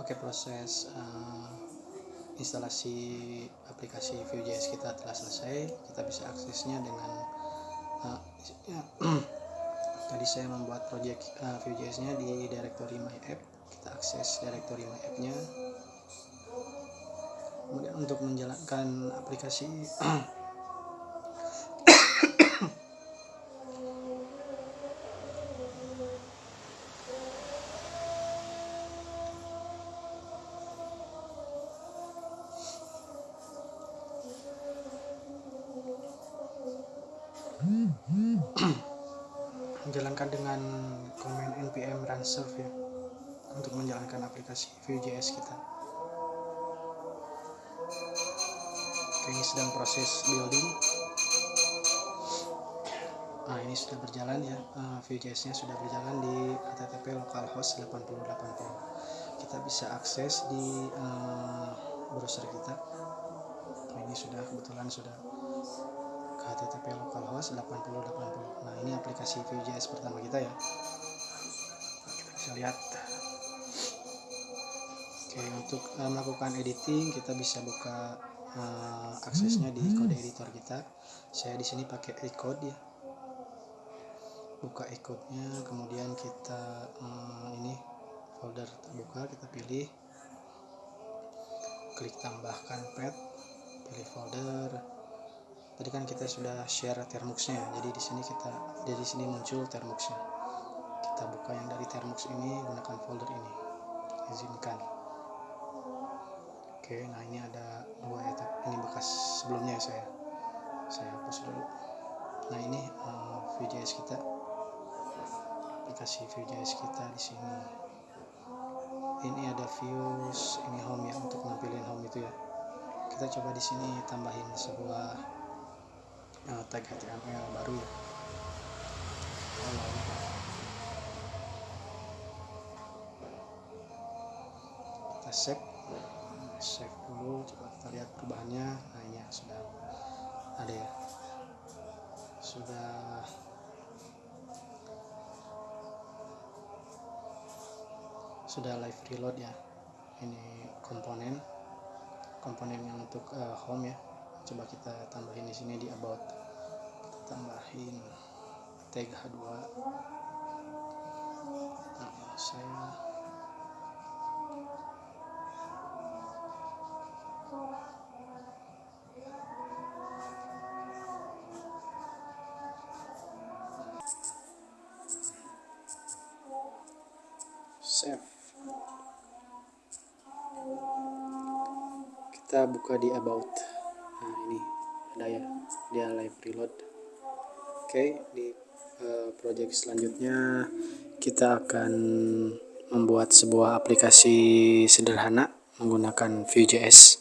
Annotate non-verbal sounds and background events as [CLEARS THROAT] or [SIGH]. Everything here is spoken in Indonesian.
Oke proses uh, instalasi aplikasi Vue.js kita telah selesai. Kita bisa aksesnya dengan uh, [CLEARS THROAT] tadi saya membuat project uh, Vue.js nya di directory my app. Kita akses directory my app nya kemudian untuk menjalankan aplikasi [CLEARS THROAT] [CLEARS THROAT] menjalankan dengan command npm run serve ya untuk menjalankan aplikasi Vue.js kita. Oke, ini sedang proses building. Nah ini sudah berjalan ya. Uh, Vue.js nya sudah berjalan di http localhost 8080 kita bisa akses di uh, browser kita. Ini sudah kebetulan sudah http localhost 8080 nah ini aplikasi Vue.js pertama kita ya. Kita bisa lihat. Oke untuk uh, melakukan editing kita bisa buka uh, aksesnya di kode editor kita. Saya di sini pakai ecode ya. Buka ecode-nya kemudian kita uh, ini folder terbuka kita pilih. Klik tambahkan pet pilih folder tadi kan kita sudah share termuxnya jadi di sini kita dari sini muncul termuxnya kita buka yang dari termux ini gunakan folder ini. Izinkan. Oke nah ini ada dua ya ini bekas sebelumnya saya. Saya hapus dulu. Nah ini uh, Vue.js kita. Aplikasi Vue.js kita di sini. Ini ada views ini home ya untuk nampilin home itu ya. Kita coba di sini tambahin sebuah uh, tag HTML baru ya. Kita save. Save dulu coba kita lihat perubahannya. Nah ini ya, sudah ada ya. Sudah. Sudah live reload ya. Ini komponen. Komponen yang untuk uh, home ya. Coba kita tambahin di sini di about tambahin tag h2 nah, saya save. Kita buka di about. Ada ya dia live reload oke di uh, project selanjutnya kita akan membuat sebuah aplikasi sederhana menggunakan Vue.js